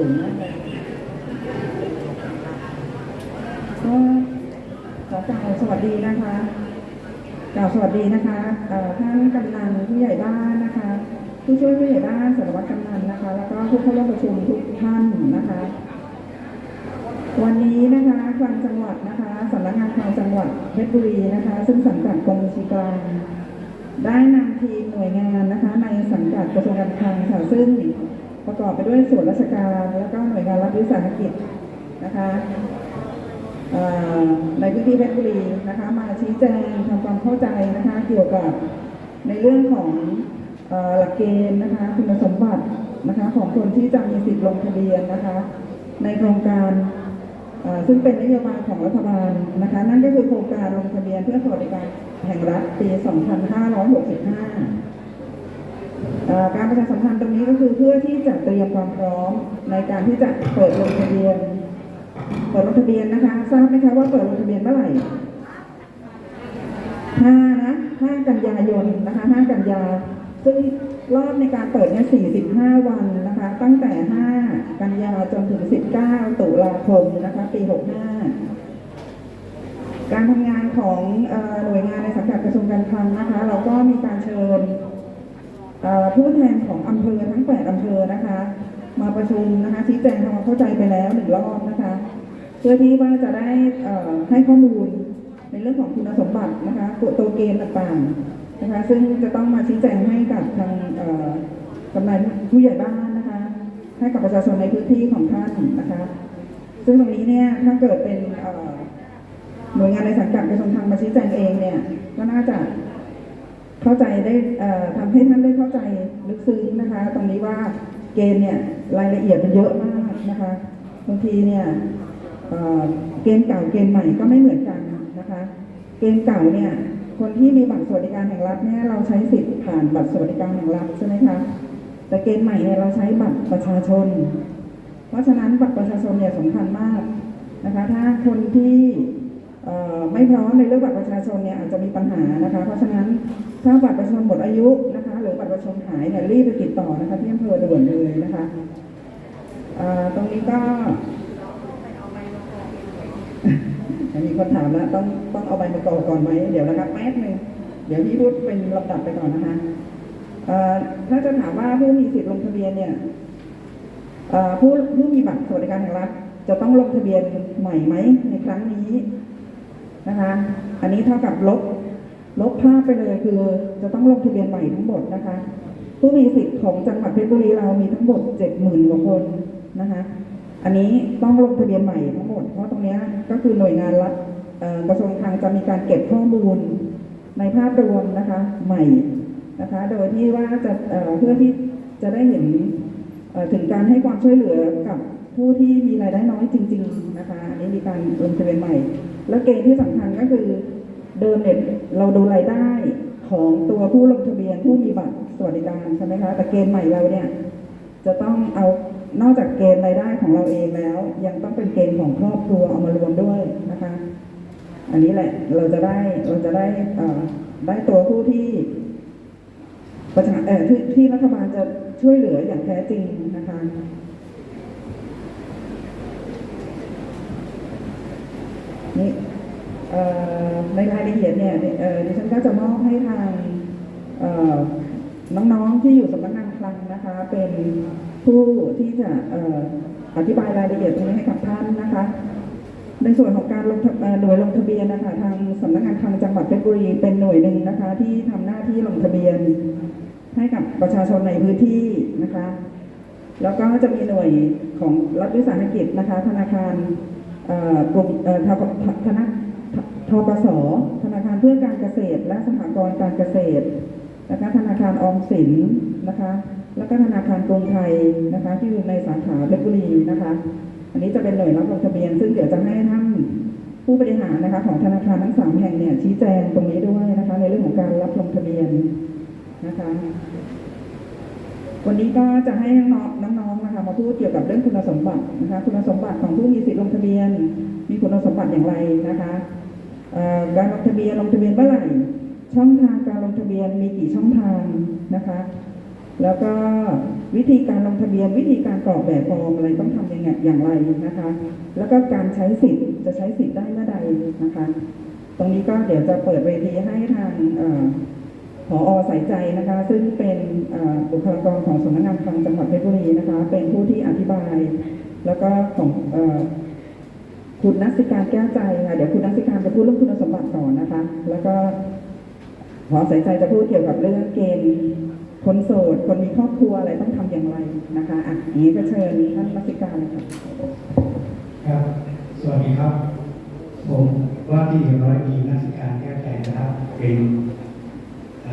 สูงมากเลยก็ขอกล่าวสวัสดีนะคะกล่าวสวัสดีนะคะท่านกำนันผู้ใหญ่บ้านนะคะ ผู้ช่วยผู้ใหญ่บ้านสารวัตรกำนันนะคะ แล้วก็ผู้เข้าร่วมประชุมทุกท่านนะคะ วันนี้นะคะคลังจังหวัดนะคะสำนักงานคลังจังหวัดเพชรบุรีนะคะ ซึ่งสังกัดกรมบัญชีกลางได้นำทีมหน่วยงานนะคะ ในสังกัดกระทรวงการคลังค่ะซึ่ง ประกอบไปด้วยส่วนราชการ แล้วก็หน่วยงานรัฐวิสาหกิจนะคะในพื้นที่เพชรบุรีนะคะ มาชี้แจงทำความเข้าใจนะคะเกี่ยวกับในเรื่องของอหลักเกณฑ์นะคะคุณสมบัตินะคะของคนที่จะมีสิทธิ์ลงทะเบียนนะคะในโครงการซึ่งเป็นนโยบายของรัฐบาลนะคะ นั่นก็คือโครงการลงทะเบียนเพื่อสวัสดิการแห่งรัฐปี 2565 การประชาสัมพันธ์ตรงนี้ก็คือเพื่อที่จะเตรียมความพร้อมในการที่จะเปิดลงทะเบียน เปิดลงทะเบียนนะคะ ทราบไหมคะว่าเปิดลงทะเบียนเมื่อไหร่ห้านะห้ากันยายนนะคะห้ากันยา ซึ่งรอบในการเปิดเนี่ย45 วันนะคะ ตั้งแต่ 5 กันยาจนถึง 19 ตุลาคมนะคะปี 65 การทำงานของอหน่วยงานในสังกัดกระทรวงการคลังนะคะ เราก็มีการเชิญ ผู้แทนของอำเภอทั้ง 8 อำเภอนะคะ มาประชุมนะคะชี้แจงทำความเข้าใจไปแล้วหนึ่งรอบนะคะ เพื่อที่ว่าจะได้ให้ข้อมูลในเรื่องของคุณสมบัตินะคะตัวตัวเกณฑ์ต่างๆนะคะ ซึ่งจะต้องมาชี้แจงให้กับทางกำนันผู้ใหญ่บ้านนะคะ ให้กับประชาชนในพื้นที่ของท่านนะคะ ซึ่งตรงนี้เนี่ยถ้าเกิดเป็นหน่วยงานในสังกัดกระทรวงคลังมาชี้แจงเองเนี่ยก็น่าจะ เข้าใจได้เอ่อทำให้ท่านได้เข้าใจลึกซึ้งนะคะ ตรงนี้ว่าเกณฑ์เนี่ยรายละเอียดมันเยอะมากนะคะบางทีเนี่ยเกณฑ์เก่าเกณฑ์ใหม่ก็ไม่เหมือนกันนะคะ เกณฑ์เก่าเนี่ยคนที่มีบัตรสวัสดิการแห่งรัฐเนี่ยเราใช้สิทธิ์ผ่านบัตรสวัสดิการแห่งรัฐใช่ไหมคะแต่เกณฑ์ใหม่เนี่ยเราใช้บัตรประชาชน เพราะฉะนั้นบัตรประชาชนเนี่ยสำคัญมากนะคะถ้าคนที่ไม่พร้อมในเรื่องบัตรประชาชนเนี่ยอาจจะมีปัญหานะคะ เพราะฉะนั้น ถ้าบัตรประชาชนหมดอายุนะคะหรือบัตรประชาชนหายเนี่ยรีบไปติดต่อนะคะที่อำเภอด่วนเลยนะคะตรงนี้ก็มีคนถามแล้วต้องต้องเอาใบมากรอกก่อนไหมเดี๋ยวนะครับแป๊บหนึงเดี๋ยวพี่พูดเป็นลำดับไปก่อนนะคะถ้าจะถามว่าผู้มีสิทธิ์ลงทะเบียนเนี่ยผู้ผู้มีบัตรสวัสดิการแห่งรัฐจะต้องลงทะเบียนใหม่ไหมในครั้งนี้นะคะ อันนี้เท่ากับลบ ลบภาพไปเลยคือจะต้องลงทะเบียนใหม่ทั้งหมดนะคะ ผู้มีสิทธิ์ของจังหวัดเพชรบุรีเรามีทั้งหมดเจ็ดหมื่นกว่าคนนะคะ อันนี้ต้องลงทะเบียนใหม่ทั้งหมด เพราะตรงนี้ก็คือหน่วยงานรัฐกระทรวงคลังจะมีการเก็บข้อมูลในภาพรวมนะคะใหม่นะคะ โดยที่ว่าจะเเพื่อที่จะได้เห็นถึงการให้ความช่วยเหลือกับผู้ที่มีรายได้น้อยจริง ๆ นะคะอันนี้มีการลงทะเบียนใหม่ และเกณฑ์ที่สำคัญก็คือ เดิมเนี่ยเราดูรายได้ของตัวผู้ลงทะเบียนผู้มีบัตรสวัสดิการใช่ไหมคะแต่เกณฑ์ใหม่เราเนี่ยจะต้องเอานอกจากเกณฑ์รายได้ของเราเองแล้ว ยังต้องเป็นเกณฑ์ของครอบครัวเอามารวมด้วยนะคะ อันนี้แหละเราจะได้เราจะได้เอ่อได้ตัวผู้ที่ประชาเอ่อที่ที่รัฐบาลจะช่วยเหลืออย่างแท้จริงนะคะนี่ ในรายละเอียดเนี่ยดิฉันก็จะมอบให้ทางน้องๆที่อยู่สำนักงานคลังนะคะ เป็นผู้ที่จะออธิบายรายละเอียดตรงนี้ให้กับท่านนะคะ ในส่วนของการลงหน่วยลงทะเบียนนะคะทางสำนักงานคลังจังหวัดเพชรบุรีเป็นหน่วยหนึ่งนะคะ ที่ทำหน้าที่ลงทะเบียนให้กับประชาชนในพื้นที่นะคะ แล้วก็จะมีหน่วยของรัฐวิสาหกิจนะคะ ธนาคารกลุ่มเอ่อทกธนา ทกสธนาคารเพื่อการเกษตร และสหกรณ์การเกษตรนะคะธนาคารออมสินนะคะ แล้วก็ธนาคารกรุงไทยนะคะที่อยู่ในสาขาเพชรบุรีนะคะ อันนี้จะเป็นหน่วยรับลงทะเบียน ซึ่งเดี๋ยวจะให้ท่านผู้บริหารนะคะของธนาคารทั้งสามแห่งเนี่ยชี้แจงตรงนี้ด้วยนะคะ ในเรื่องของการรับลงทะเบียนนะคะ วันนี้ก็จะให้น้องๆน้องๆนะคะ มาพูดเกี่ยวกับเรื่องคุณสมบัตินะคะ คุณสมบัติของผู้มีสิทธิ์ลงทะเบียน มีคุณสมบัติอย่างไรนะคะ การลงทะเบียนลงทะเบียนเมื่อไหร่ช่องทางการลงทะเบียนมีกี่ช่องทางนะคะแล้วก็วิธีการลงทะเบียนวิธีการกรอกแบบฟอร์มอะไรต้องทำยังไงอย่างไรนะคะ แล้วก็การใช้สิทธิ์จะใช้สิทธิ์ได้เมื่อใดนะคะ ตรงนี้ก็เดี๋ยวจะเปิดเวทีให้ทางเอ่ออสายใจนะคะ ซึ่งเป็นบุคลากรของสำนักงานคลังจังหวัดเพชรบุรีนะคะ เป็นผู้ที่อธิบาย แล้วก็ของ คุณนักสิการแก้วใจค่ะ เดี๋ยวคุณนักสิการจะพูดเรื่องคุณสมบัติก่อนนะคะ แล้วก็ผอสายใจจะพูดเกี่ยวกับเรื่องเกณฑ์คนโสด คนมีครอบครัวอะไรต้องทำอย่างไรนะคะอะอย่างนี้ก็เชิญท่านนักสิการเลยค่ะครับ สวัสดีครับ ผมว่าที่ร้อยตรีนักสิการแก้วใจนะครับ เป็น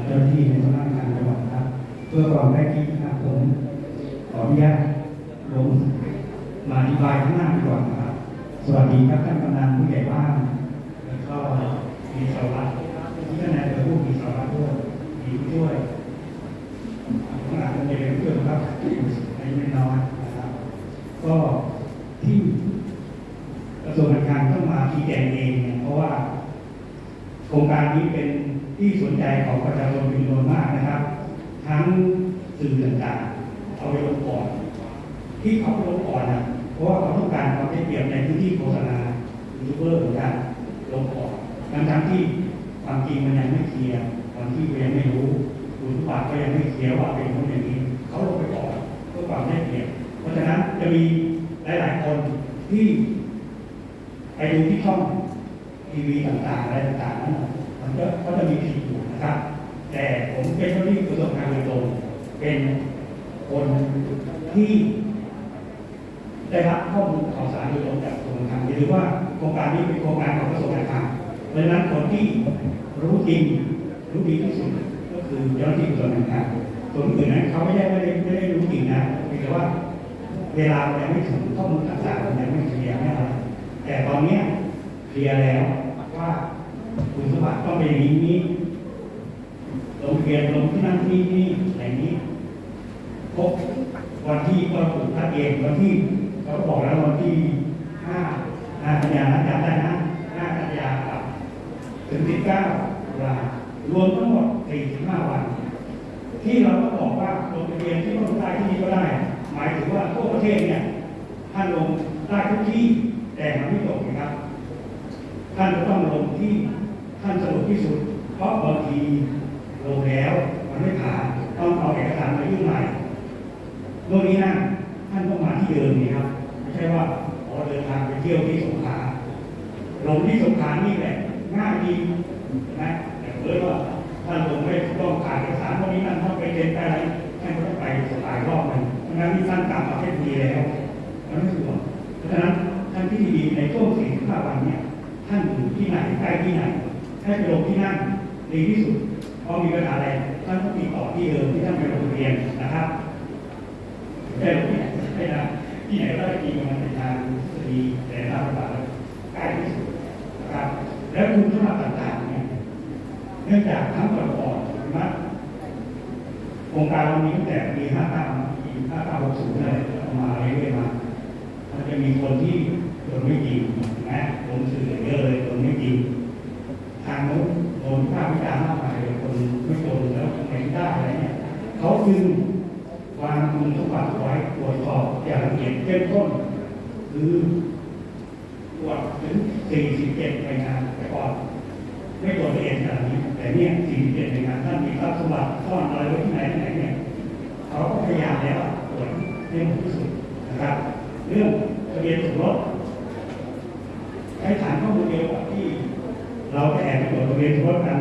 เจ้าหน้าที่ในสำนักงานจังหวัดครับ เพื่อความได้ที่นะครับผมขออนุญาตลงมาอธิบายข้างหน้ากว่านครับ สวัสดีครับท่านกำนันผู้ใหญ่บ้านแล้วก็มีสารวัตรที่ท่านนายอำเภอผู้มีสารวัตรด้วยมีผู้ช่วยข้างหลังเป็นเพื่อนครับอายุไม่น้อยนะครับ ก็ที่กระทรวงการคลังต้องมาชี้แจงเองเนี่ยเพราะว่า โครงการนี้เป็นที่สนใจของประชาชนเป็นจำนวนมากนะครับ ทั้งสื่อต่างๆเอาไปลงก่อน ที่เขาไปลงก่อนนะ เพราะว่าเขาต้องการความได้เปรียบในพื้นที่โฆษณายูทูบเบอร์เหมือนกันลงก่อนทั้งทั้งที่ความจริงมันยังไม่เคลียร์ความที่ยังไม่รู้คุณสมบัติก็ยังไม่เคลียร์ว่าเป็นคนอย่างนี้เขาลงไปก่อนเพื่อความได้เปรียบเพราะฉะนั้นจะมีหลาย ๆ คนที่ไปดูที่ช่องทีวีต่างๆอะไรต่างๆนั้นมันก็ก็จะมีผิดอยู่นะครับ แต่ผมเป็นคนที่ประสบการณ์โดยตรงเป็นคนที่ ได้รับข้อมูลข่าวสารโดยตรงจากกระทรวงการคลังอย่าลืมว่าโครงการนี้เป็นโครงการของกระทรวงการคลังเพราะฉะนั้นคนที่รู้จริงรู้ดีที่สุดก็คือเจ้าหน้าที่กระทรวงการคลังส่วนอื่นนั้นเขาไม่ได้ไม่ได้ไม่ได้รู้จริงนะเพียงแต่ว่าเวลามันยังไม่ถึงข้อมูลต่างๆมันยังไม่เคลียร์ไม่อะไรแต่ตอนนี้เคลียร์แล้วว่าคุณสมบัติต้องเป็นอย่างนี้ลงทะเบียนลงที่นั่นที่นี่อะไรนี้ครบวันที่ก็ถูกทัดเองวันที่ เขาบอกแล้ววันที่ห้าห้ากันยานะจำได้นะห้ากันยากับถึงสิบเก้าตุลารวมทั้งหมดสี่สิบห้าวัน ที่เราก็บอกว่าลงทะเบียนที่โน่นได้ที่นี่ก็ได้ หมายถึงว่าทั่วประเทศเนี่ยท่านลงได้ทุกที่แต่มันไม่จบนะครับ ท่านจะต้องลงที่ท่านสะดวกที่สุด เพราะบางทีลงแล้วมันไม่ผ่านต้องเอาเอกสารมายื่นใหม่โน่นนี่นั่นท่านต้องมาที่เดิมนี่ครับ ช่ว่าอ๋อเดินทางไปเที่ยวที่สงขลาลงที่สงขลานี่แหละง่ายดีนะแต่เพื่อว่าท่านลงไม่ต้องผ่านเอกสารพวกนี้นั่นต้องไปเซ็นไปอะไรท่านก็ต้องไปหลายรอบหนึงเพราะนั้นนี่ท่านกลับมาเพชรบุรีแล้วมันไม่สะดวกเพราะฉะนั้นท่านที่ดีในช่วงสี่ห้าวันเนี่ยท่านอยู่ที่ไหนใกล้ที่ไหนให้ไปลงที่นั่นดีที่สุดพอมีปัญหาอะไรท่านก็ติดต่อที่เดิมที่ท่านไปลงทะเบียนนะครับได้ลงที่ไหนไม่ได้ ที่ไหนก็ได้จริงมันเป็นทางทฤษฎีแต่ทางปฏิบัติใกล้ที่สุดนะครับ แล้วคุณสมบัติต่างๆเนี่ยเนื่องจากทั้งก่อนๆนะโครงการเรามีตั้งแต่ปี59ปี5960เลยเอามาเรื่อยๆมามันจะมีคนที่โดนไม่จริงนะผมสื่อเยอะเลยโดนไม่จริงทางโน้นโดนภาวิจารณ์มากมายคนไม่โดนแล้วไม่ได้อะไรเนี่ยเขาคุณสม บัติไว้ตรวจสอบอย่างละเอียดเข้มข้นคือตรวจถึง 47รายงานแต่ก่อนไม่ตรวจละเอียดขนาดนี้แต่เนี่ย 47รายงานท่านมีทรัพย์สมบัติซ่อนอะไรไว้ที่ไหนที่ไหนเนี่ยเขาก็พยายามแล้วตรวจให้หมดที่สุดนะครับ เรื่องทะเบียนสมรสใช้ฐานข้อมูลเดียวกับที่ เราจะแอบปตรวจทะเบียนสมรสกัน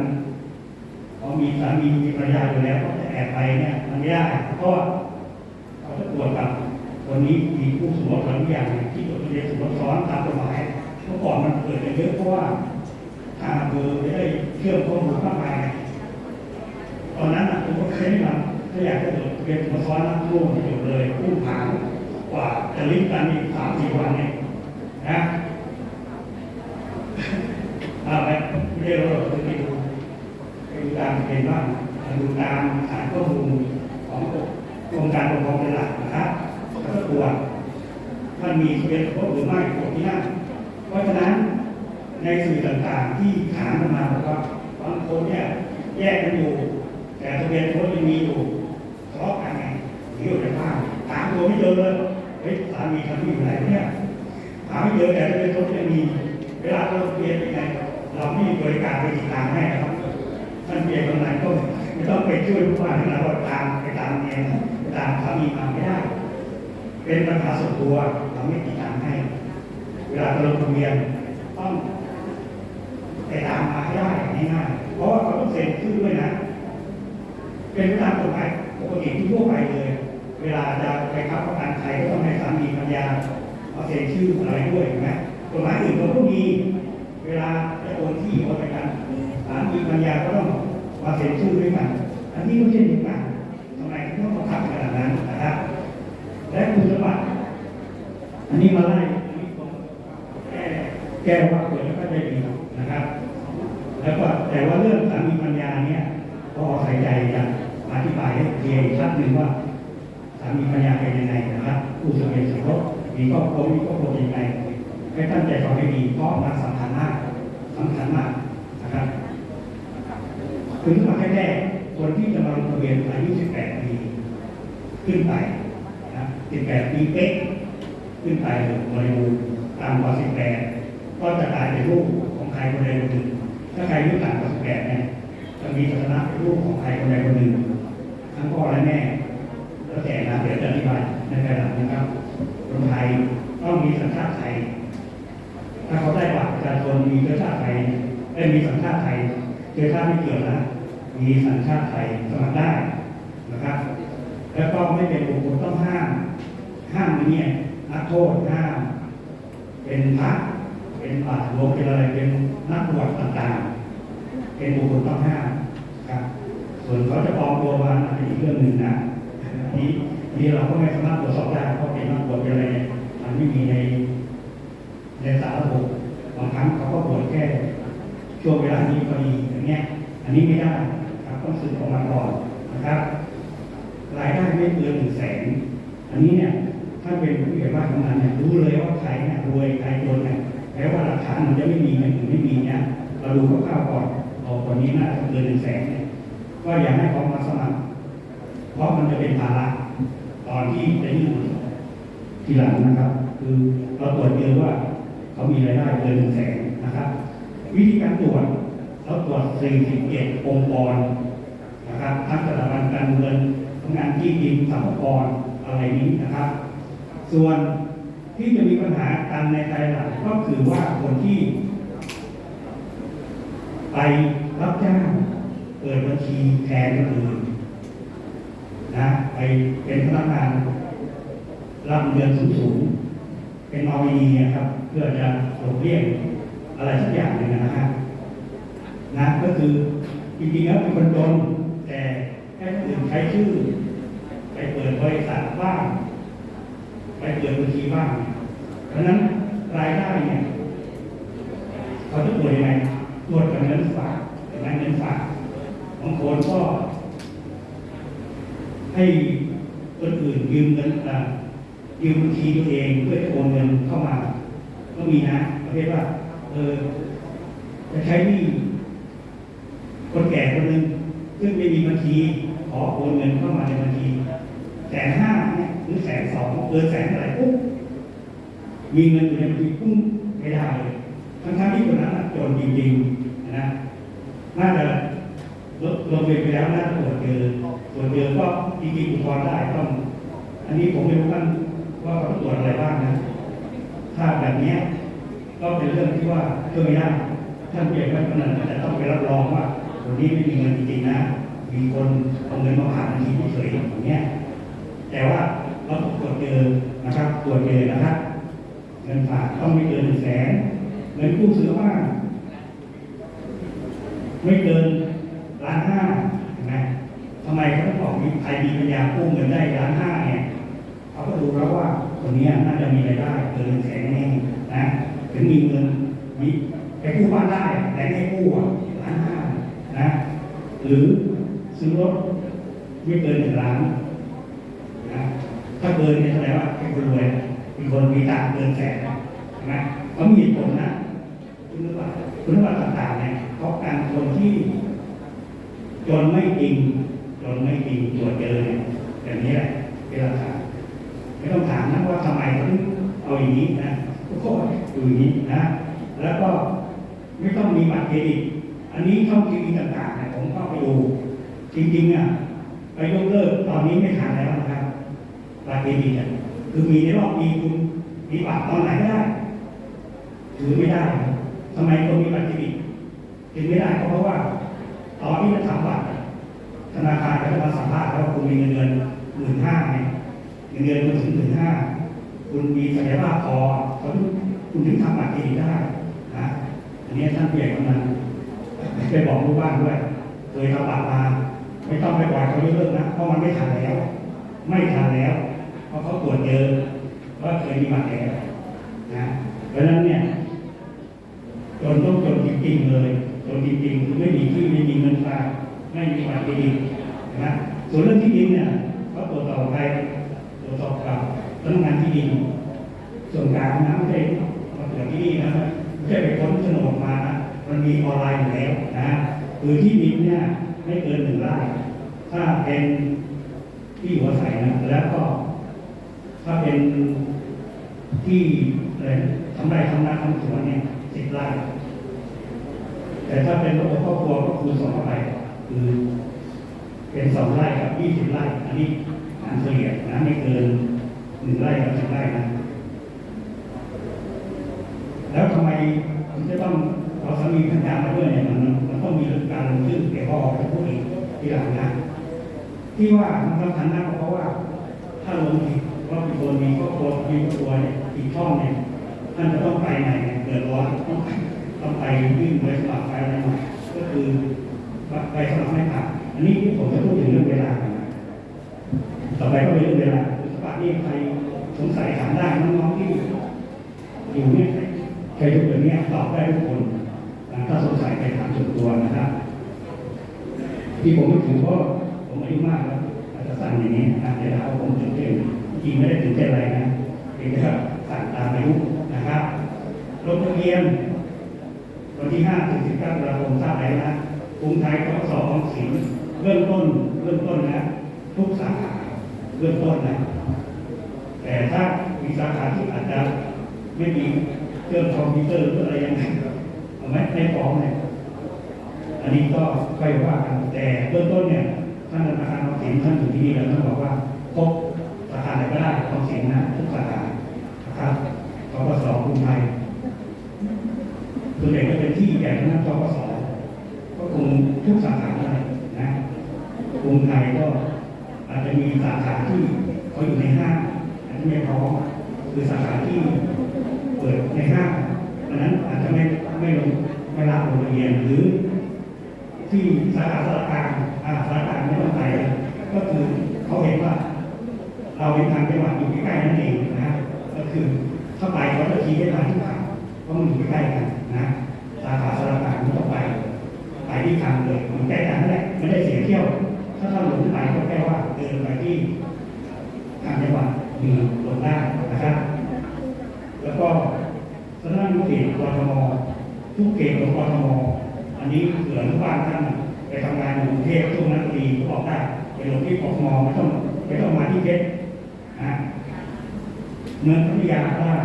พอมีสามีมีภรรยาอยู่แล้วก็จะแอบไปเนี่ยมันไม่ได้เพราะว่าเขาจะ ตรวจกับคนนี้มีคู่สมรสหรืออย่างที่จดทะเบียนสมรสซ้อนตามกฎหมายเมื่อก่อนมันเกิดกันเยอะเพราะว่าทางเภอไม่ได้เชื่อมข้อมูลมากมายตอนนั้นผมก็เคยทำถ้าอยากจะจดทะเบียนสมรสซ้อนนะร่วมจดเลยผู้ผางกว่าจะลิงก์กันอีกสามสี่วันเนี่ยนะอาไปไม่ได้เราจะไปดูไปดูตามเป็นบ้างดูตามฐานข้อมูลของก รมการปกครองเป็นหลักนะครับแล้วก็ตรวมันมีเบียนสมรสหรือไม่ตรวจที่นั่นเพราะฉะนั้นในสื่อต่างๆที่ถามมาบอกว่าบางคนเนี่ยแยกกันอยู่ แต่ทะเบียนสมรสยังมีอยู่ทะเลาะกันไงหนีออกจากบ้านตามตัวไม่เจอเลยเฮ้ยสามีทำที่อยู่ไหนเนี่ยหาไม่เจอแต่ในรถยังมี เวลาเราเรียนยังไงเราไม่มีบริการไปติดตามให้นะครับท่านเรียนตรงไหนก็ไม่ต้องไปช่วยผู้ว่าที่เราตามไปตามเองไป ตามสามีมาไม่ได้ เป็นปัญหาส่วนตัวเราไม่ติดตามให้ เวลาเราลงทะเบียนต้องไปตามมาให้ได้ง่ายๆเพราะว่าเขาต้องเซ็นชื่อด้วยนะ เป็นไปตามกฎหมายปกติที่ทั่วไปเลย เวลาจะไปค้ำประกันใครก็ต้องให้สามีภรรยาเอาเซ็นชื่ออะไรด้วยเห็นไหมกฎหมายอื่นก็ต้องมีเวลาจะโอนที่โอนไปกันสามีภรรยาก็ต้องมาเซ็นชื่อด้วยกัน อันนี้ก็เช่นเดียวกันทำไมต้องมาทำขนาดนั้นนะครับ และคุณสมบัติอันนี้มาไล่แก้แก้ว่าเกิดแล้วก็จะดีนะครับ แล้วก็แต่ว่าเรื่องสามีปัญญาเนี่ยก็ใส่ใจจะอธิบายให้เคลียร์ชัดหนึ่งว่าสามีปัญญาเป็นยังไงนะครับผู้สมัยสมรสมีครอบครัวมีครอบครัวยังไงให้ตั้งใจฟังให้ดีเพราะมันสำคัญมากสำคัญมากนะครับคือสมัครแรกคนที่จะมาลงทะเบียนอายุ 18 ปี ขึ้นไป 18 ปีเป๊ะขึ้นไปบริบูรณ์ตามกว่า18 ก็จะกลายเป็นลูกของใครคนใดคนหนึ่ง ถ้าใครอายุต่ำกว่า18เนี่ยจะมีสถานะเป็นลูกของใครคนใดคนหนึ่ง ทั้งพ่อและแม่แล้วแต่นะเดี๋ยวจะอธิบายในภายหลังนะครับคนไทยต้องมีสัญชาติไทย ถ้าเขาได้บัตรประชาชนมีเชื้อชาติไทยได้มีสัญชาติไทยเชื้อชาติไม่เกี่ยวนะมีสัญชาติไทยสมัครได้นะครับ แล้วก็ไม่เป็นบุคคลต้องห้าม ห้ามเนี่ยนักโทษห้ามเป็นพระเป็นบาหลวงเป็นอะไรเป็นนักบวชต่างๆเป็นบุคคลต้องห้ามครับ ส่วนเขาจะปลอมตัวมาอันเป็นอีกเรื่องหนึ่งนะอันนี้นี่เราก็ไม่สามารถตรวจสอบได้เพราะเป็นนักบวชเป็นอะไรเนี่ยมันไม่มีในในสารระบบบางครั้งเขาก็บวชแค่ช่วงเวลานี้พอดีอย่างเงี้ย อันนี้ไม่ได้ครับต้องสืบออกมาก่อนนะครับ รายได้ไม่เกินหนึ่งแสนอันนี้เนี่ย ถ้านเป็นผู้ใหญ่บ้านของมันเนี่ยรู้เลยว่าใครเนี่ยรวยใครจนเนี่ยแม้ว่าหลักฐานมันจะไม่มีอย่างอื่นไม่มีเนี่ยเราดูคร่าวๆก่อนเอาคนนี้น่าจะเกินหนึ่งแสนเนี่ยก็อย่าให้เขามาสมัคร เพราะมันจะเป็นภาระตอนที่จะยื่นทีหลังนะครับ คือเราตรวจเจอว่าเขามีรายได้เกินหนึ่งแสนนะครับ วิธีการตรวจเราตรวจ47องค์กรนะครับทั้งสถาบันการเงินทำงานที่ดินสรรพากรอะไรนี้นะครับ ส่วนที่จะมีปัญหากันในภายหลังก็คือว่าคนที่ ไปรับจ้างเปิดบัญชีแทนคนอื่นนะไปเป็นพนักงานรับเงินสูงๆเป็นนอมินีนะครับ เพื่อจะหลบเลี่ยงอะไรสักอย่างหนึ่งนะฮะนะก็คือจริงๆแล้วเป็นคนจนแต่แค่คนอื่นใช้ชื่อ ไปเปิดบริษัทบ้าง ไปเปิดบัญชีบ้างเพราะนั้นรายได้เนี่ยเขาจะตรวจยังไงตรวจกับเงินฝากเห็นไหมเงินฝากบางคนก็ ให้คนอื่นยืมเงินอะยืมบัญชีตัวเองเพื่อจะโอนเงินเข้ามา ก็มีนะประเภทว่าเออจะใช้หนี้คนแก่คนหนึ่งซึ่งไม่มีบัญชีขอโอนเงินเข้ามาในบัญชีแสนห้า เนี่ยหรือแสนสองเกินแสนอะไรปุ๊บมีเงินอยู่ในบัญชีปุ้งไม่ได้ทั้งๆที่คนนั้นจนจริงๆนะน่าจะลดลงเรียนไปแล้วน่าจะตรวจเจอตรวจเจอก็จริงๆอุทธรณ์ได้ต้อง อันนี้ผมไม่รู้ท่านว่าเขาตรวจอะไรบ้างนะถ้าแบบนี้ก็เป็นเรื่องที่ว่าช่วยไม่ได้ท่านเปลี่ยนว่าคนนั้นจะต้องไปรับรองว่าคนนี้ไม่มีเงินจริงๆนะมีคนเอาเงินมาผ่านบัญชีเฉยๆอย่างเงี้ยแต่ว่า เราต้องตรวจเจอนะครับตรวจเจอนะครับเงินฝากต้องไม่เกินหนึ่งแสนเงินกู้ซื้อบ้านไม่เกินล้านห้าเห็นไหมทำไมเขาต้องบอกมีใครมีปัญญากู้เงินได้ล้านห้าเนี่ยเขาก็ดูแล้วว่าคนเนี้ยน่าจะมีรายได้เกินแสนแน่นะถึงมีเงินมีไปกู้บ้านได้แต่ไม่กู้อะล้านห้านะ หรือซื้อรถไม่เกินหนึ่งล้านนะถ้าเกินเนี่ยแสดงว่าเป็นคนรวย มีคนมีตังค์เกินแสนนะเขามีผลนะคุณรู้ว่าคุณรู้ว่าต่างๆเนี่ยเพราะการคนที่ จนไม่จริง จนไม่จริงตรวจเจอเนี่ยแบบนี้แหละเป็นเป็นหลักฐานไม่ต้องถามนะว่าทำไมถึงเอาอย่างนี้นะทุกคนอยู่อย่างนี้นะ แล้วก็ไม่ต้องมีบัตรเครดิต อันนี้ช่องทีวีต่างๆเนี่ยผมเข้าไปดู จริงๆอะไปยกเลิกตอนนี้ไม่ทันแล้วนะครับบัตรเครดิตอะคือมีในรอบปีคุณ มีบัตรตอนไหนก็ได้ถือไม่ได้ทำไมคนมีบัตรเครดิตถือไม่ได้ก็เพราะว่าตอนที่จะทำบัตรธนาคารก็จะมาสัมภาษณ์ว่าคุณมีเงินเดือนหมื่นห้าไงเงินเดือนคุณถึงหมื่นห้าคุณมีศักยภาพพอเขาถึงคุณถึงทำบัตรเครดิตได้นะอันนี้ท่านผู้ใหญ่กำนันไปบอกลูกบ้านด้วยเคยทำบัตรมาไม่ต้องไปปล่อยเขายกเลิกนะเพราะมันไม่ทันแล้ว ไม่ทันแล้วเพราะเขาตรวจเจอ ว่าเคยมีบัตรแล้วนะเพราะฉะนั้นเนี่ยจนต้องจนจริงๆเลยจนจริงๆคือไม่มีที่ไม่มีเงินฝากไม่มีบัตรเครดิตนะส่วนเรื่องที่ดินเนี่ยเขาตรวจสอบไปตรวจสอบกับพนักงานที่ดินส่วนกลางนะไม่ใช่มาตรวจที่นี่นะไม่ใช่ไปค้นโฉนดมานะมันมีออนไลน์อยู่แล้วนะคือที่ดินเนี่ยไม่เกินหนึ่งไร่ถ้าเป็นที่หัวใสนะแล้วก็ ถ้าเป็นที่อะไรทำไรทำนาทำสวนเนี่ยสิบไร่แต่ถ้าเป็นระบบครอบครัวก็คูณสองเข้าไปคือเป็นสองไร่กับยี่สิบไร่อันนี้หารเฉลี่ยนะไม่เกินหนึ่งไร่กับสิบไร่นะแล้วทำไมถึงจะต้องเอาสามีภรรยามาด้วยเนี่ยมันมันต้องมีการลงชื่อเกี่ยวข้องกับผู้อื่นทีหลังนะที่ว่ามันสำคัญมาเพราะว่าถ้าลงผิด ว่ามีคนมีครอบครัวมีครอบครัวเนี่ยผิดช่องเนี่ยท่านจะต้องไปไหนเนี่ยเดือดร้อนต้องไปต้องไปยื่นใบสมัครไปอะไรใหม่ก็คือใบสมัครไม่ผ่านอันนี้ผมจะพูดถึงเรื่องเวลา ต่อไปก็เป็นเรื่องเวลาสมัครนี่ใครสงสัยถามได้น้องๆที่อยู่เนี่ยใครทุกคนเนี่ยตอบได้ทุกคนถ้าสงสัยไปถามส่วนตัวนะครับ ที่ผมไม่ถือเพราะผมอายุมากแล้วอาจจะสั่งอย่างนี้นะเดี๋ยวเราผมตื่นเต้น ริงไม่ได้ตื่นเต้นอะไรนะเพียงแต่าสั่งตามอายุนะครับลงทะเบียนวันที่5ถึง19ตุลาคมทราบแล้วนะกรุงไทยกสอออมสินเริ่มต้นเริ่มต้นนะ ทุกสาขาเริ่มต้นนะ แต่ถ้ามีสาขาที่อาจจะไม่มีเครื่องคอมพิวเตอร์หรืออะไรยังไงเอาไหมไม่ฟ้องเนี่ยอันนี้ก็ค่อยว่ากันแต่เบื้องต้นเนี่ยท่านธนาคารออมสินท่านอยู่ที่นี่แล้วท่านบอกว่าพบาขาไหนก็ได้ออมสินนะทุกสาขานะครับกปสกรุงไทยส่วนใหญ่ก็เป็นที่ใหญ่ทั้งนั้นกปสก็คงทุกสาขาเลยนะกรุงไทยก็อาจจะมีสาขาที่เขาอยู่ในห้างอาจจะไม่พร้อมคือสาขาที่เปิดในห้างอันนั้นอาจจะไม่ไม่ลงไม่รับลงทะเบียนหรือ ที่สาขาสารกางอ่าสารกางไม่ต้องไปก็คือเขาเห็นว่า เราเป็นทางจังหวัดอยู่ใกล้ๆนั่นเองนะก็คือเข้าไปเขาจะชี้ให้ทางที่ทางเพราะมันอยู่ใกล้ๆกันนะสาขาสารกลางไม่ต้องไปไปที่ทางเลยมันใกล้กันนั่นแหละไม่ได้เสียเที่ยว ถ้าเราหลงไปก็แค่ว่าเดินไปที่ทางจังหวัดมีลงได้นะครับ แล้วก็สำนักงานเขตกทมทุกเขตของกทมอันนี้เผื่อลูกบ้านท่านไปทำงานอยู่กรุงเทพช่วงนั้นพอดีก็บอกได้ไปลงที่กทมไม่ต้องไม่ต้องมาที่เพชร นะเมืองพัทยาก็ได้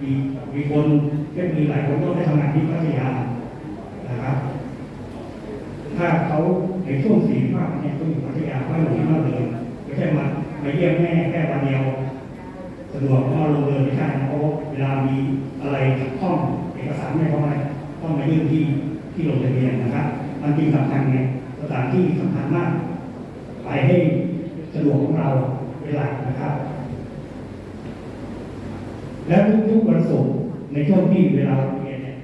มีมีคนก็มีหลายคนต้องไปทำงานที่พัทยานะครับ ถ้าเขาในช่วงสี่ภาคเนี่ยเขาอยู่พัทยาเขาอยู่ที่นั่นเลยไม่ใช่มามาเยี่ยมแม่แค่วันเดียวสะดวกก็ลงเรือไม่ใช่เพราะเวลามีอะไรขัดข้องเอกสารไม่พร้อมอะไต้องมายื่นที่ที่ลงทะเบียนนะครับมันจริงสำคัญไงสถานที่สำคัญมาก ไปให้สะดวกของเรา เป็นหลักนะครับ แล้วทุกๆวันศุกร์ในช่วงที่เวลาเรียนเนี่ย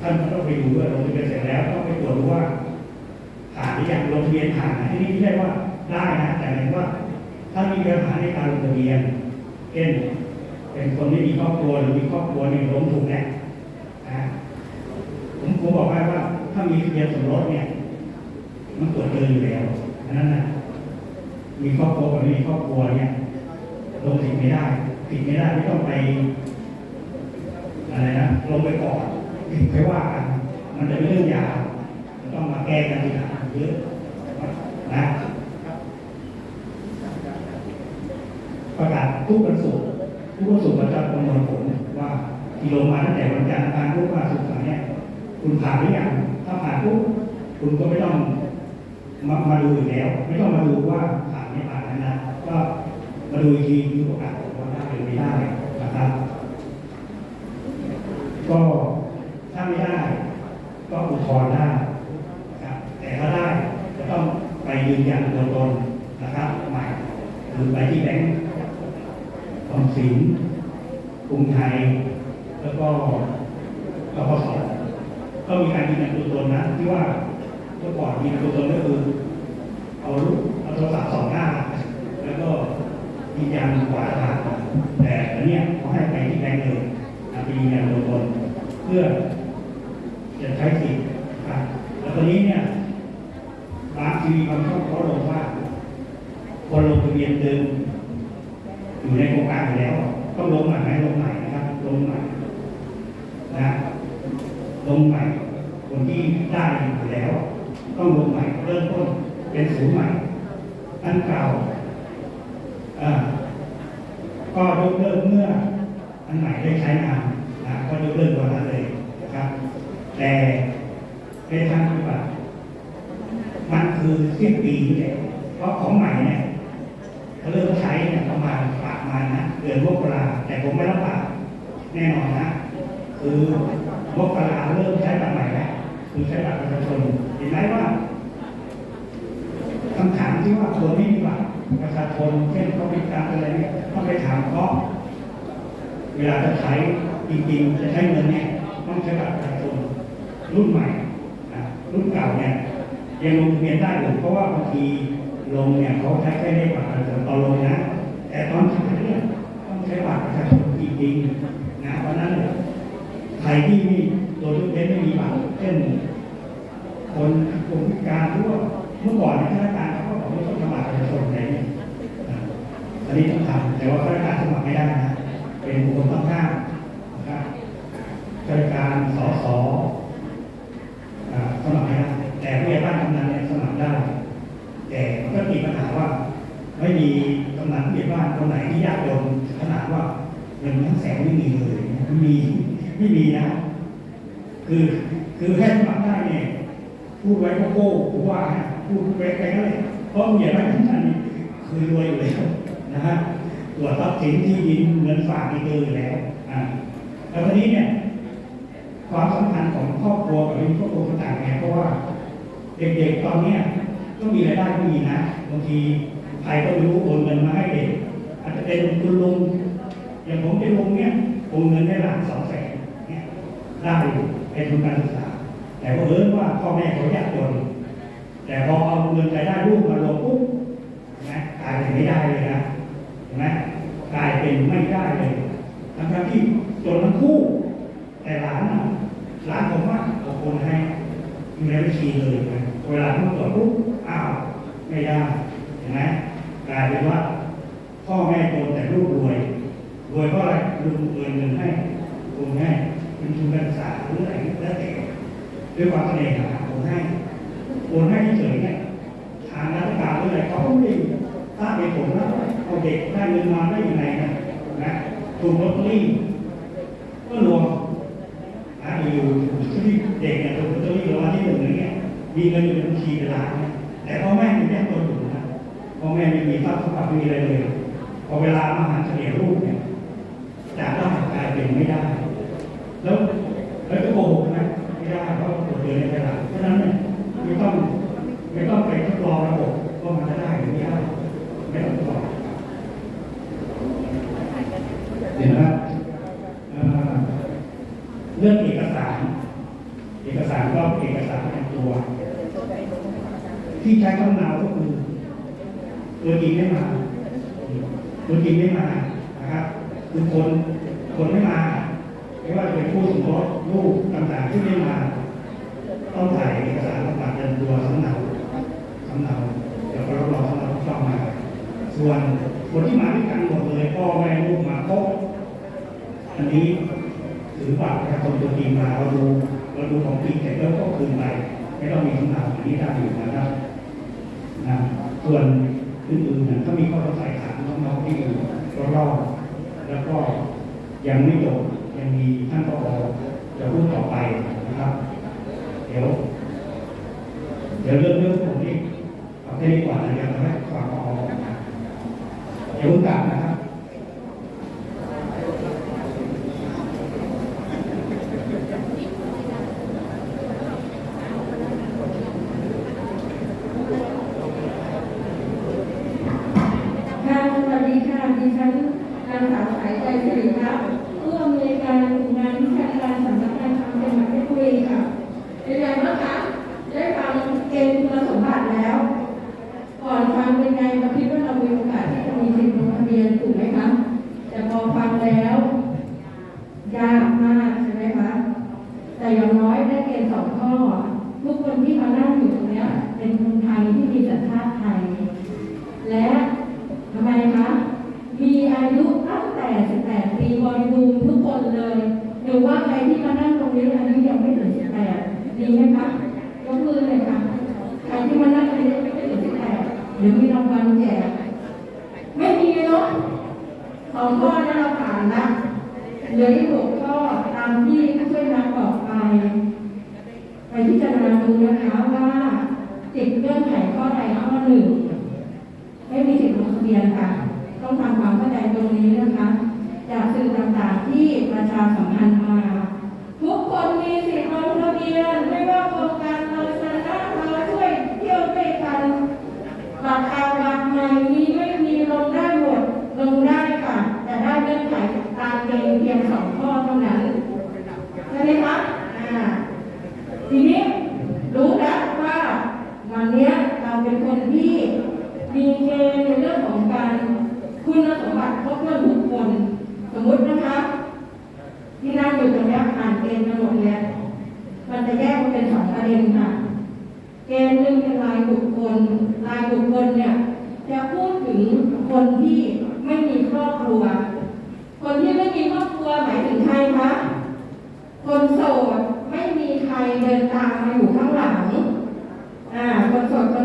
ท่านก็ต้องไปดูด้วยลงทะเบียนเสร็จแล้วต้องไปตรวจดูว่าผ่านหรือยังลงทะเบียนผ่านนะที่นี่ไม่ใช่ว่าได้นะแต่หมายว่า ถ้ามีปัญหาในการลงทะเบียนเช่นเป็นคนไม่มีครอบครัวหรือมีครอบครัวเนี่ยล้มถูกแนะผมผมบอกไว้ว่า ถ้ามีทะเบียนสมรสเนี่ย มันตรวจเจออยู่แล้วอันนั้นนะ มีครอบครัวกับไม่มีครอบครัวเนี่ยลงผิดไม่ได้ผิดไม่ได้ไม่ต้องไปอะไรนะลงไปก่อนผิดไปว่ากันมันจะเป็นเรื่องยาวต้องมาแก้กันทีหลังเยอะนะประกาศทุกวันศุกร์ทุกวันศุกร์เราจะประมินผลว่าที่ลงมาตั้งแต่วันจันทร์อังคารพุธพฤหัสศุกร์เสาร์เนี่ยคุณผ่านหรือยังถ้าผ่านปุ๊บคุณก็ไม่ต้องมามาดูอีกแล้ว ไม่ต้องมาดูว่าผ่านไม่ผ่านนะนะก็ มาดูอีกทีคือกาศผลว่าได้หรือไม่ได้นะครับ ก็ถ้าไม่ได้ ก็อุทธรณ์ได้นะครับแต่ถ้าได้จะต้องไปยืนยันตัวตนนะครับใหม่หรือไปที่แบงก์ออมสินกรุงไทย แล้วก็กปสก็มีการยืนยันตัวตนนะที่ว่าเมื่อก่อนยืนยันตัวตนก็คือ เอารูปเอาโทรศัพท์สองหน้า แล้วก็ยืนยันขวาทางแต่อันเนี้ยเขาให้ไปที่แบงก์เลย นะไปยืนยันตัวตนเพื่อจะใช้สิทธิ์นะครับแล้วตอนนี้เนี่ยบางทีวีบางช่องเขาลงว่า คนลงทะเบียนเดิม อยู่ในโครงการอยู่แล้ว ต้องลงใหม่ไหมลงใหม่นะครับ ลงใหม่นะลงใหม่ คนที่ได้อยู่แล้ว ต้องลงใหม่เริ่มต้นเป็นศูนย์ใหม่อันเก่าอ่าก็ยกเลิกเมื่ออันใหม่ได้ใช้งานนะก็ยกเลิกตัวนั้นเลยนะครับ แต่ในทางปฏิบัติมันคือเสี้ยนปีนี่แหละเพราะของใหม่เนี่ย เขาเริ่มใช้เนี่ยประมาณประมาณนะเดือนมกราแต่ผมไม่รับปากแน่นอนนะ คือมกราเริ่มใช้บัตรใหม่แล้วคือใช้บัตรประชาชนเห็นไหมว่าคำถามที่ว่าคนไม่มีบัตรประชาชนเช่นเขาพิการอะไรเนี่ยต้องไปถามเขาเวลาจะใช้จริงๆจะใช้เงินเนี่ยต้องใช้บัตรประชาชนรุ่นใหม่นะรุ่นเก่าเนี่ยยังลงทะ เรียนได้อยู่เพราะว่าบางทีลงเนี่ยเขาใช้แค่เลขบัตรประชาชนตอนลงนะ แต่ตอนขายเนี่ยต้องใช้บัตรประชาชนจริงๆนะเพราะฉะนั้นเนี่ยใครที่มีโดยทุกเว้นไม่มีบัตรเช่น คนคนพิการหรือว่าเมื่อก่อนเนี่ยข้าราชการเขาก็บอกว่าต้องทำบัตรประชาชนอะไรเนี่ยอ่าอันนี้ต้องทำแต่ว่าข้าราชการสมัครไม่ได้นะ เป็นบุคคลต้องห้ามนะครับข้าราชการสสอ่าสมัครไม่ได้ แต่ผู้ใหญ่บ้านกำนันเนี่ยสมัครได้ แต่มันก็มีปัญหาว่า ไม่มีกำนันผู้ใหญ่าคนไหนที่ยากจนขนาดว่าเงินทั้งแสนไม่มีเลยไม่มีไม่มีนะ คือคือแค่สมัครได้เนี่ยพูดไว้ก็โก้ผมว่าพูดไปไปนั่นเลยเพราะผู้ใหญ่บ้นทุกท่านนี่คือรวยอยู่แล้วนะฮะตรวจทรัพย์สินที่ดินเงินฝากนี่เจออยู่แล้วอ่าแล้วทีนี้เนี่ยความสำคัญของครอบครัวกับครอบครัวต่างๆเนี่เพราะว่า เด็กๆตอนเนี้ยก็มีรายได้ก็มีนะบางที ใครก็ไม่รู้โอนเงินมาให้เด็กอาจจะเป็นคุณลุงอย่างผมเป็นลุงเนี้ยโอนเงินได้หลักสองแสนเนี่ยได้เป็นทุนการศึกษา แต่พอเอิญว่าพ่อแม่เขายากจนแต่พอเอาเงินรายได้ลูกมาลงปุ๊บนะกลายเป็นไม่ได้เลยนะเห็นไหมกลายเป็นไม่ได้เลยทั้งที่จนทั้งคู่ แต่หลานนะหลานผมว่าเอาโอนให้อยู่ในบัญชีเลยนะเวลาเขาตรวจปุ๊บอ้าวไม่ได้ นไหมกลายเป็นว่าพ่อแม่โตแต่ลูกรวย รวยเพราะอะไรลุงเงินเงินให้โอนให้เป็นทุนการศึกษาหรืออะไรแล้วแต่ด้วยความเสน่หาโอนให้โอนให้เฉยๆเนี่ยทางราชการหรืออะไรเขาก็ไม่ได้ทราบเหตุผลว่าเอาเด็กได้เงินมาได้ยังไงนะนะถูกลอตเตอรี่ก็รวมนะอยู่ที่เด็กเนี่ยถูกลอตเตอรี่รางวัลที่หนึ่งอย่างเงี้ยมีเงินอยู่ในบัญชีเป็นล้านแต่พ่อแม่ไม่ได้ตัวอยู่น พ่อแม่ไม่มีทรัพย์สมบัติไม่มีอะไรเลยพอเวลามาหาเฉลี่ยลูกเนี่ย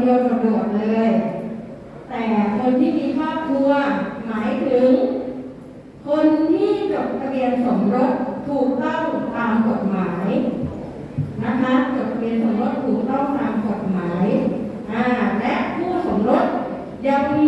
เดียวโดดเลย แต่คนที่มีครอบครัวหมายถึง คนที่จดทะเบียนสมรสถูกต้องตามกฎหมายนะคะจดทะเบียนสมรสถูกต้องตามกฎหมายและผู้สมรสยังมี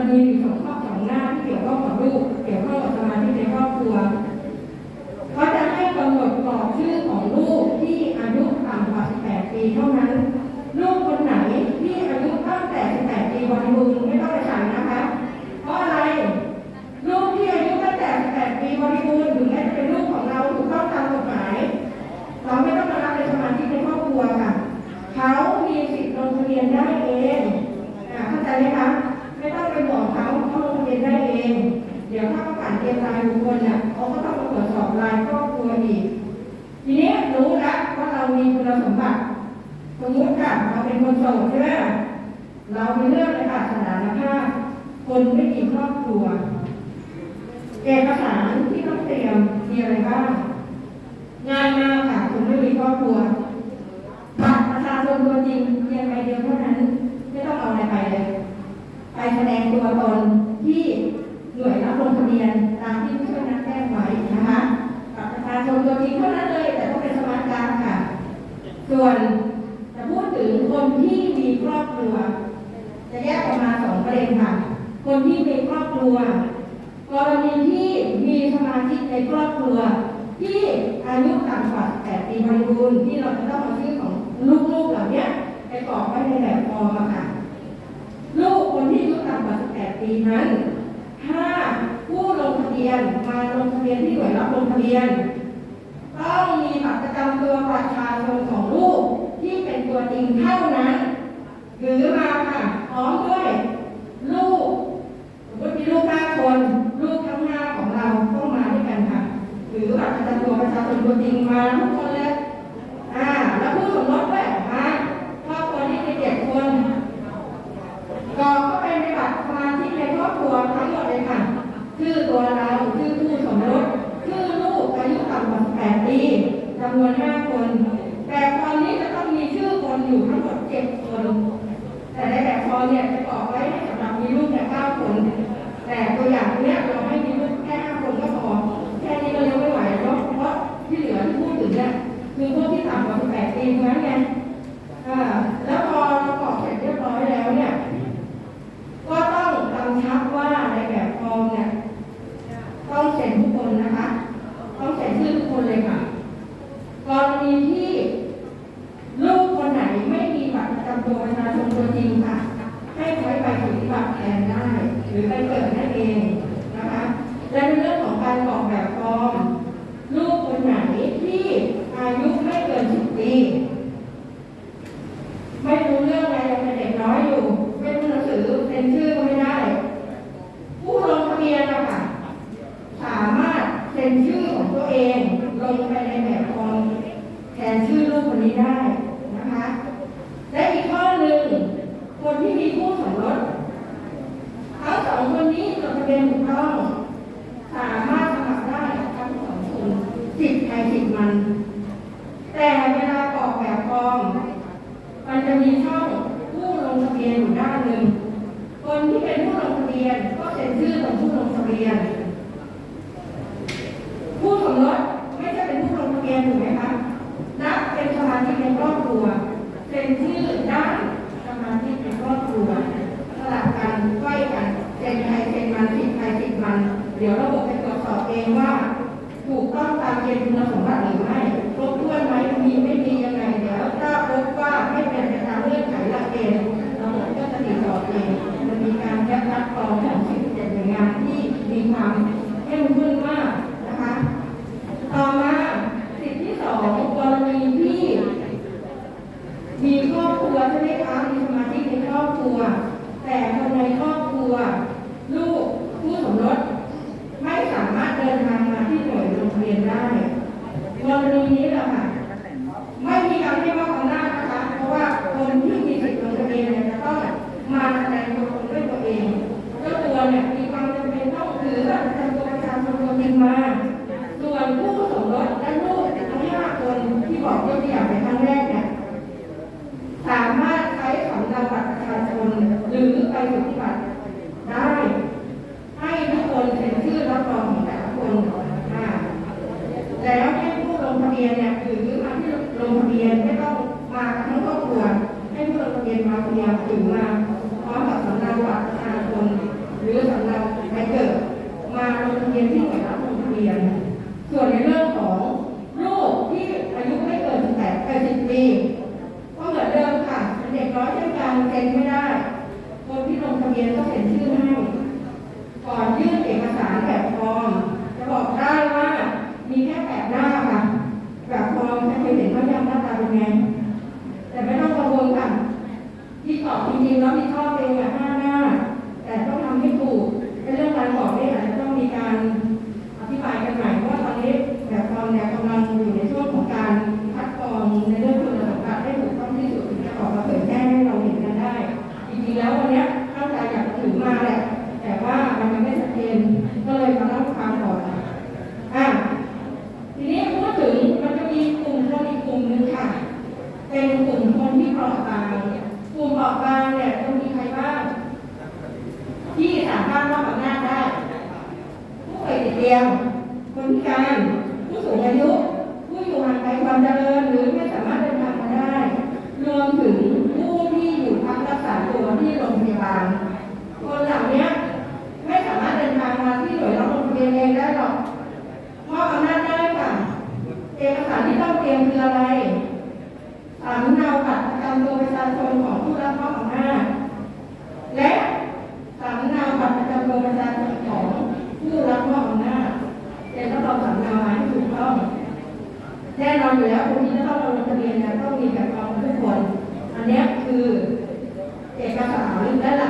มันมีอยู่สองข้อสองหน้าที่เกี่ยวข้องกับลูกเกี่ยวข้องกับสมาชิกในครอบครัวเขาจะให้กำหนดกรอบชื่อของลูกที่อายุต่ำกว่า 18 ปีเท่านั้น ประชาชนของลูกที่เป็นตัวจริงเท่านั้น หรือมาค่ะพร้อมด้วย ลูกสมมติมีลูกห้าคน ลูกทั้งห้าของเราต้องมาด้วยกันค่ะ หรือบัตรประจำตัวประชาชนตัวจริงมาทุกคนเลย คู่สมรสทั้งสองคนนี้จดทะเบียนถูกต้อง สามารถสมัครได้ทั้งสองคนสิทธิ์ใครสิทธิ์มัน แต่เวลากรอกแบบฟอร์มมันจะมีช่องผู้ลงทะเบียนอยู่ด้านหนึ่งคนที่เป็นผู้ลงทะเบียนก็เซ็นชื่อ แล้วให้ผู้ลงทะเบียนเนี่ยถือมาที่ลงทะเบียนไม่ต้องมาทั้งครอบครัวให้ผู้ลงทะเบียนมาคนเดียวถือมา แน่นอนอยู่แล้วคนที่จะต้องลงทะเบียนเนี่ยต้องมีแบบฟอร์มทุกคน อันนี้คือเอกสารและหลัก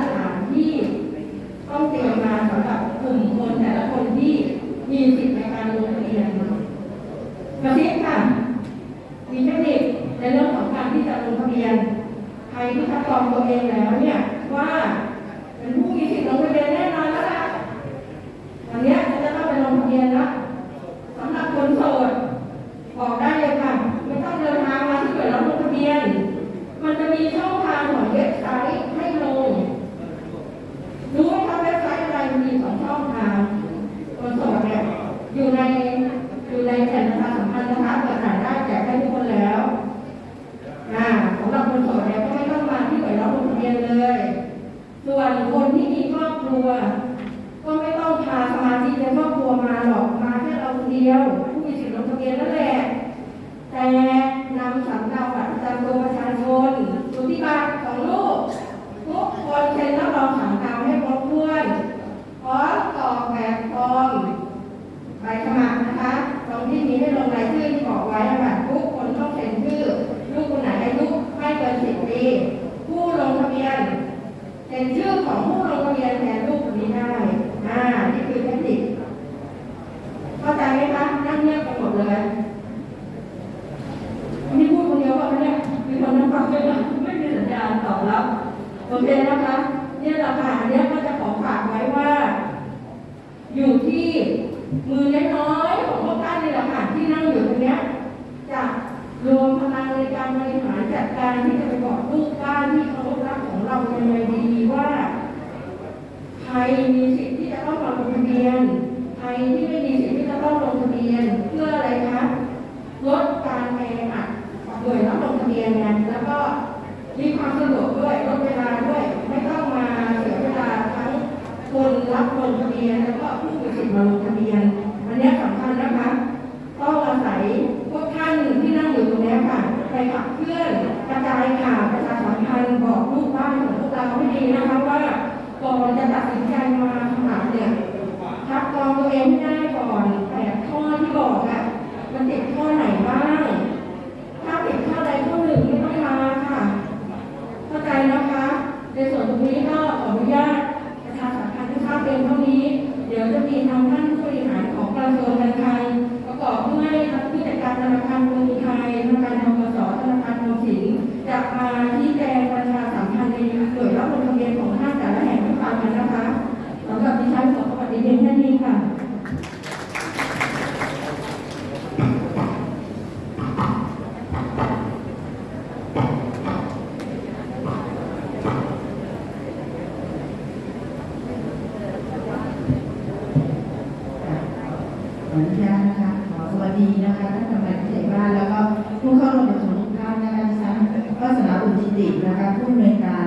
นุญาตนะคะขอสวัสดีนะคะท่านกำนันผู้ใหญ่บ้านแล้วก็ผู้เข้าร่วมประชุมทุกท่านนะคะดิฉันก็สนับสนุนจิตินะคะผู้อำนวยการ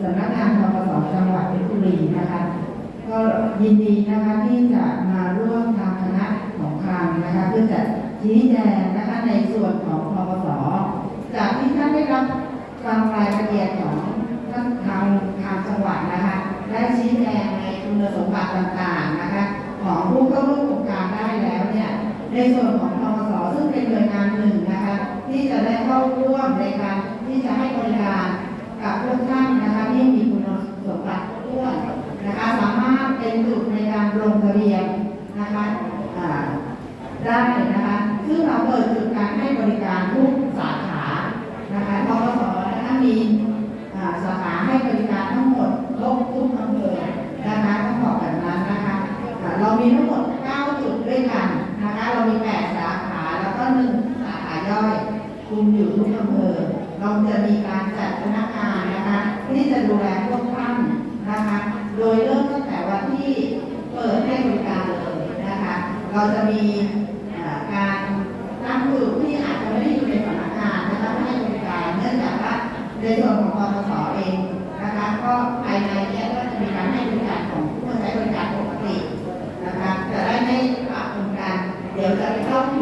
สำนักงานทกศจังหวัดเพชรบุรีนะคะ ก็ยินดีนะคะที่จะมาร่วมทางคณะของคางนะคะ เพื่อจะชี้แจงนะคะในส่วนของทกศจากที่ท่านได้รับฟังรายละเอียดของท่านทางทางจังหวัดนะคะและชี้แจงในคุณสมบัติต่าง ในส่วนของทสซึ่งเป็นหน่วยงานหนึ่งนะคะที่จะได้เข้าร่วมในการที่จะให้บริการกับพวกท่านนะคะที่มีคุณสมบัติทั่วนะคะสามารถเป็นจุดในการลงทะเบียนนะคะได้นะคะซึ่งเราเปิดจุดการให้บริ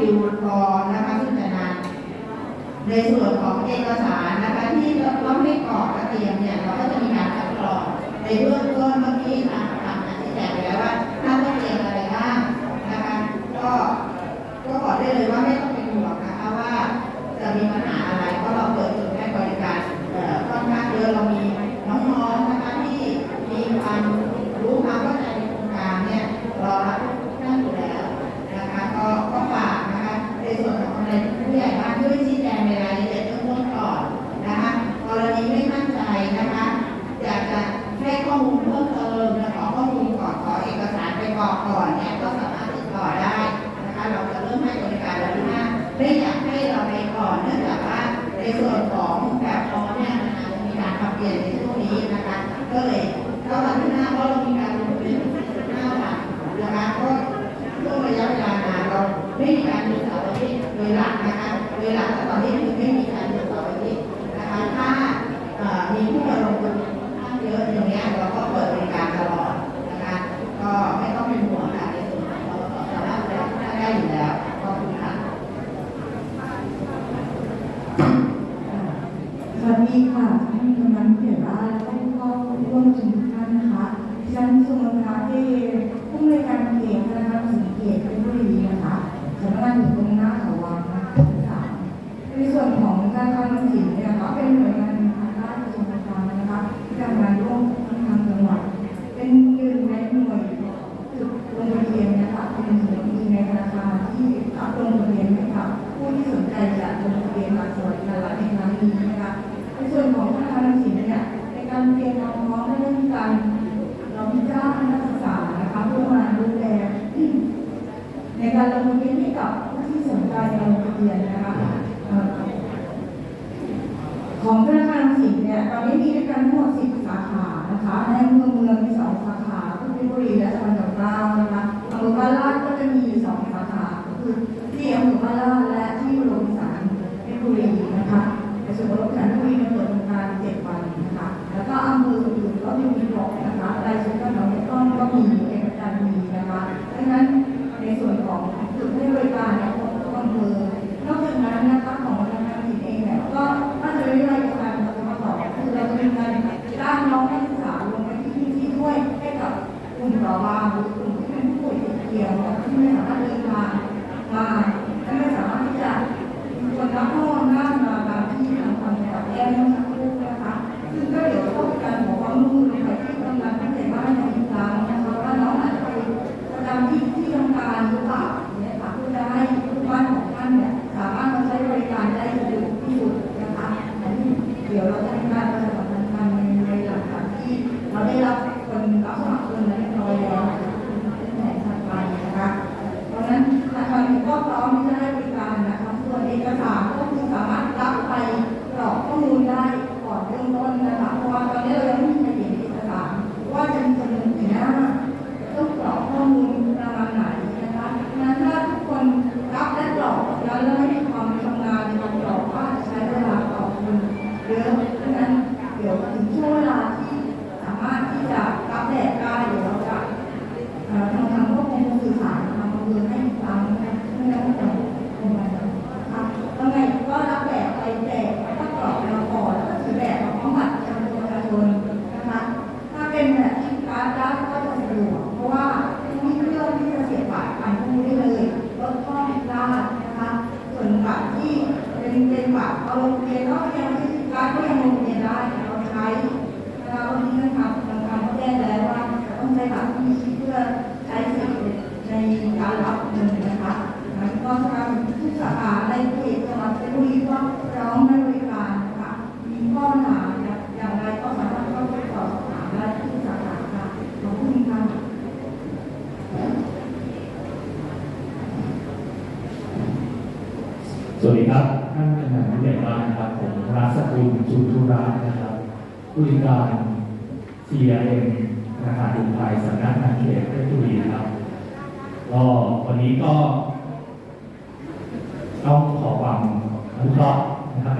ฟิวรอนะคะซึ่งจะนานในส่วนของเอกสารนะคะที่เราต้องให้กรอกและเตรียมเนี่ยเราก็จะมีการคัดกรองในเบื้องต้นเมื่อกี้นะคะ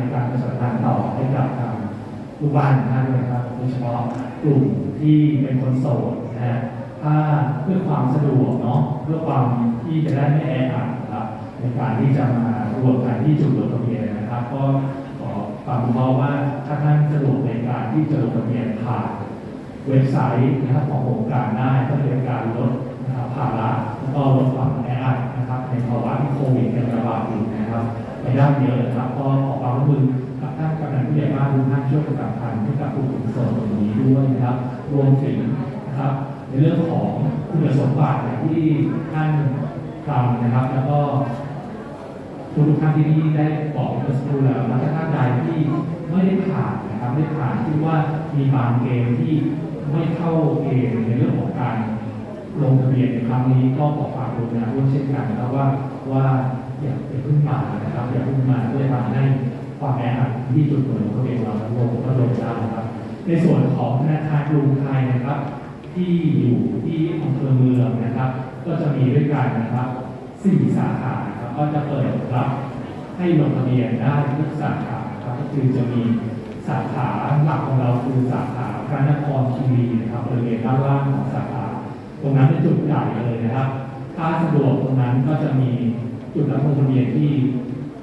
ในการประสานงานต่อให้กับทางลูกบ้านท่านนยครับโดยเฉพาะกลุ่มที่เป็นคนโสดนะฮะถ้าเพื่อความสะดวกเนาะเพื่อความที่จะได้ไม่แออัดนะครับในการที่จะมารวมกันที่จุดลงทะเบียนนะครับ ก็ขอความเพราว่าถ้าท่านสะดวกในการที่จะลงทะเบียนผ่านเว็บไซต์นะครับของโครงการได้ก็เป็นการลดภาระแล้วก็ลดความแออัดนะครับในภาวะที่โควิดกำลังระบาดอยู่นะครับ ปได้เยอะเนะครับก็ขอความร่วมมือกับท่านกำนันผู้ใหญ่บ้านทุกท่านช่วยประกาสัมพันธ์ให้กับกลุ่มเสริมตรงนี้ด้วยนะครับ รวมถึงนะครับในเรื่องของคุณสมบัติที่ท่านทำนะครับ แล้วก็ทุกท่านที่นี่ได้บอกเมื่อสักครู่แล้วนะท่านใดที่ไม่ได้ผ่านนะครับไม่ผ่านที่ว่ามีบางเกมที่ไม่เข้าเกณฑ์ในเรื่องของการลงทะเบียนในครั้งนี้ก็ขอฝากดูนะร่วมเช่นกันนะครับว่าว่า อย่าไปพึ่งมานะครับอย่าพึ่งมาเพื่อทำให้ความแออัดที่จุดหน่วยลงทะเบียนเราลงก็ลงได้นะครับ ในส่วนของธนาคารกรุงไทยนะครับ ที่อยู่ที่อำเภอเมืองนะครับ ก็จะมีด้วยกันนะครับสี่สาขาครับก็จะเปิดรับให้ลงทะเบียนได้ทุกสาขาครับก็คือจะมีสาขาหลักของเราคือสาขาพระนครคีรีนะครับบริเวณด้านล่างของสาขา ตรงนั้นเป็นจุดใหญ่เลยนะครับ ถ้าสะดวกตรงนั้นก็จะมี จุดรับลงทะเบียนที่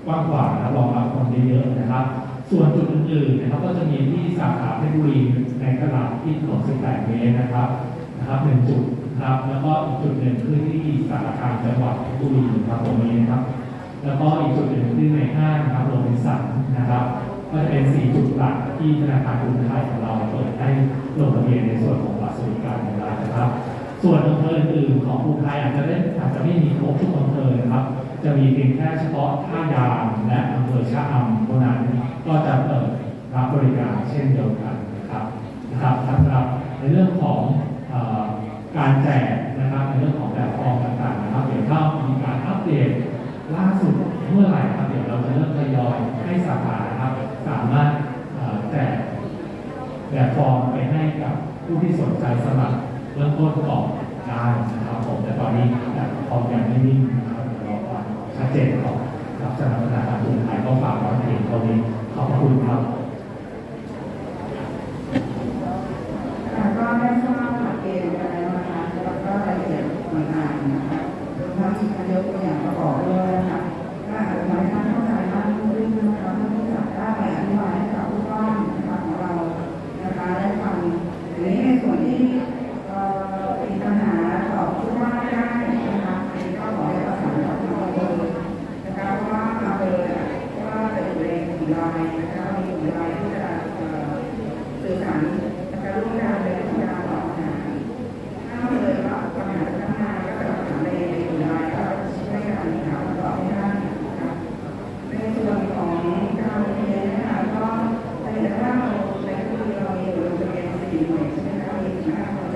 กว้างขวางและรองรับคนได้เยอะนะครับ ส่วนจุดอื่นๆนะครับก็จะมีที่สาขาเพชรบุรีในตลาดที่ถนน18เมตรนะครับนะครับหนึ่งจุดนะครับแล้วก็อีกจุดหนึ่งคือที่สารกลาจังหวัดเพชรบุรีครับตรงนี้นะครับ แล้วก็อีกจุดหนึ่งที่ในห้างนะครับโรบินสันนะครับ ก็จะเป็นสี่จุดหลักที่ธนาคารกรุงไทยของเราเปิดให้ลงทะเบียนในส่วนของบัตรสวัสดิการแห่งรัฐนะครับ ส่วนอำเภออื่นๆของกรุงไทยอาจจะได้อาจจะไม่มีครบทุกอำเภอนะครับ จะมีเพียงแค่เฉพาะท่ายางและอำเภอชะอำเท่านั้นก็จะเปิดรับบริการเช่นเดียวกันนะครับนะครับสำหรับในเรื่องของอการแจกนะครับในเรื่องของแบบฟอร์มต่างๆนะครับเดี๋ยวถ้ามีการอัปเดตล่าสุดเมื่อไหร่ครับเดี๋ยวเราจะเริ่มทยอยให้สาขานะครับสามารถแจกแบบฟอร์มไปให้กับผู้ที่สนใจสมัครเริ่มต้นก่อนได้นะครับผมแต่ตอนนี้แบบฟอร์มยังไม่นิ่งนะครับ ชัดเจนก่อนครับสำหรับธนาคารกรุงไทยก็ฝากไว้เพียงเท่านี้ขอบคุณครับค่ก็ได้ทราบหลักเกณฑ์กันแล้วนะคะแล้วก็รายละเอียดต่างๆนะคะรวมทั้งมีการยกตัวอย่างประกอบด้วยนะคะ Thank you.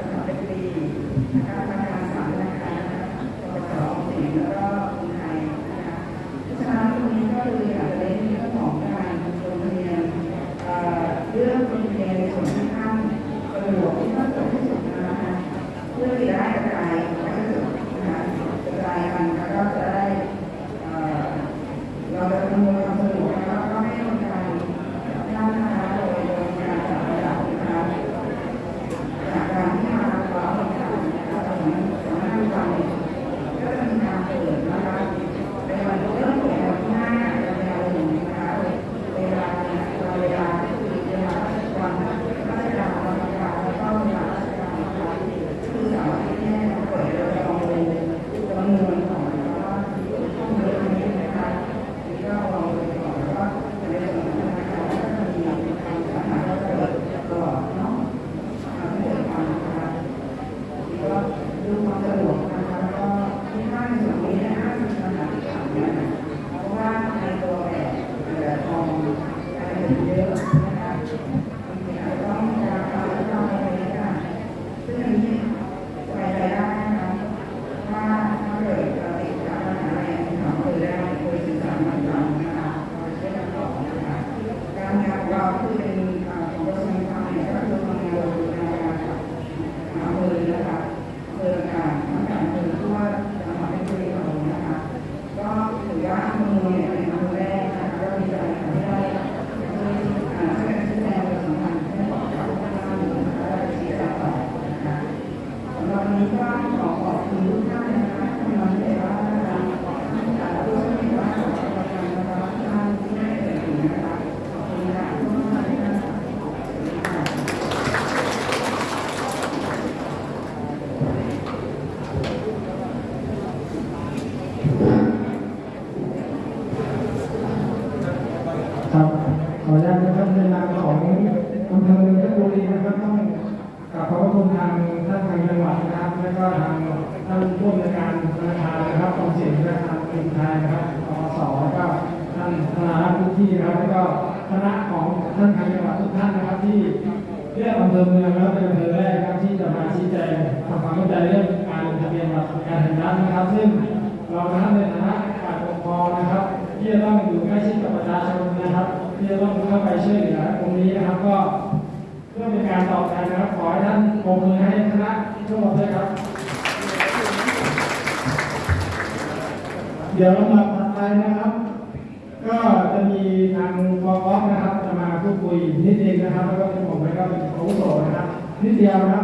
นะ